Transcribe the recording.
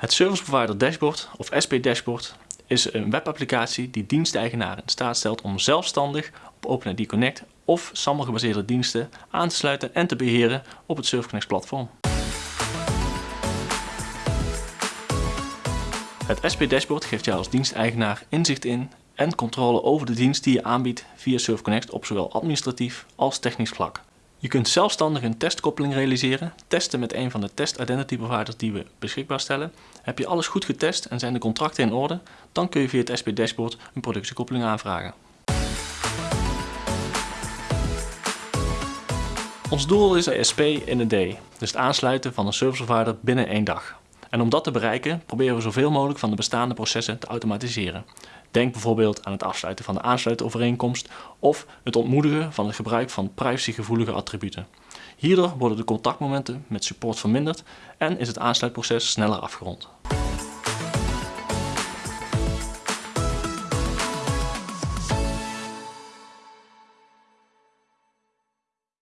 Het Service Provider Dashboard of SP Dashboard is een webapplicatie die diensteigenaren in staat stelt om zelfstandig op OpenID Connect of SAML gebaseerde diensten aan te sluiten en te beheren op het SurfConnect platform. Het SP Dashboard geeft jou als diensteigenaar inzicht in en controle over de dienst die je aanbiedt via SurfConnect op zowel administratief als technisch vlak. Je kunt zelfstandig een testkoppeling realiseren, testen met een van de test identity providers die we beschikbaar stellen. Heb je alles goed getest en zijn de contracten in orde, dan kun je via het SP Dashboard een productiekoppeling aanvragen. Ons doel is de SP in een day, dus het aansluiten van een service provider binnen één dag. En om dat te bereiken proberen we zoveel mogelijk van de bestaande processen te automatiseren. Denk bijvoorbeeld aan het afsluiten van de aansluitovereenkomst of het ontmoedigen van het gebruik van privacygevoelige attributen. Hierdoor worden de contactmomenten met support verminderd en is het aansluitproces sneller afgerond.